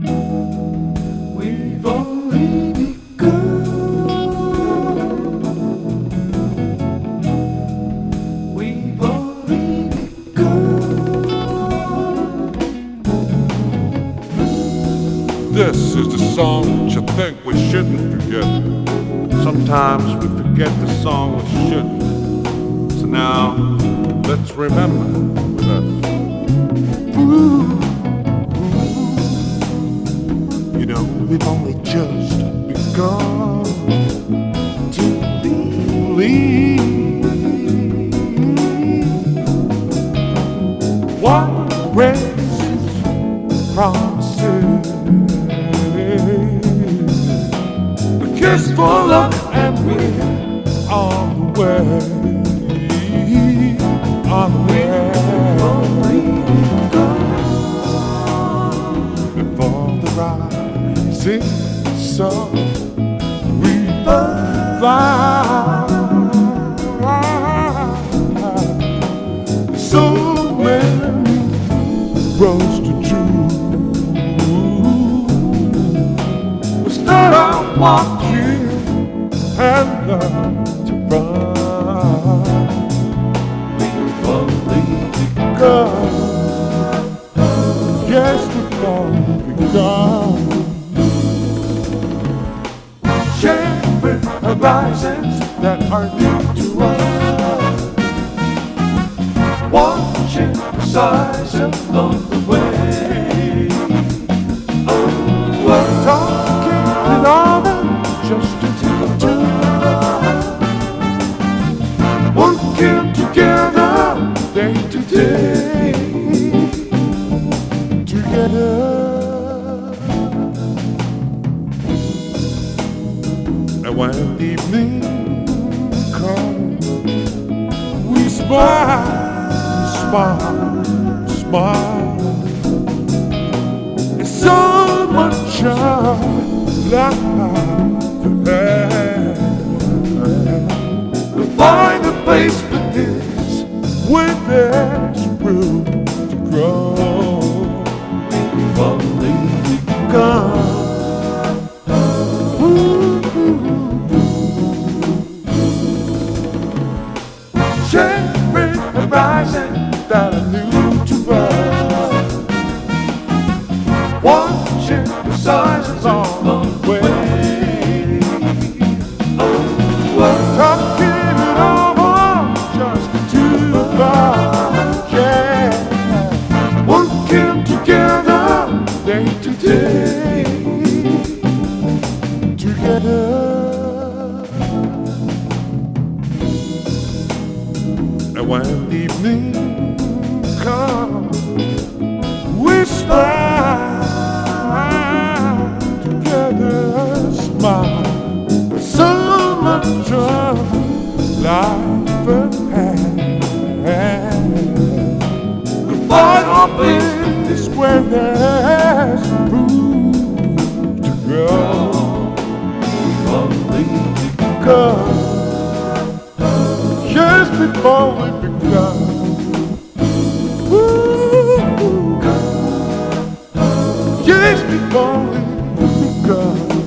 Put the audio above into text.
We've only begun. We've only begun. This is the song that you think we shouldn't forget. Sometimes we forget the song we shouldn't. So now, let's remember with us. You we've only just begun to believe what race promises. A kiss for luck and we're on the way. On the way. Before rising sun, we fly. So many roads to choose. We start out walking and learn to run. Begun. Horizons that are new to us. Watching the size along the And when evening comes, we smile, smile, smile. It's so much of life ahead. We'll find a place for this where there's room to grow. Horizon that I knew to us. Watching the signs along the way. Talking it over just. Working together day to day. Together. And when evening comes, we smile together, smile. So much of life ahead. The final place is where there's room to grow. Only Cause just before we begun. Ooh, just before we begun.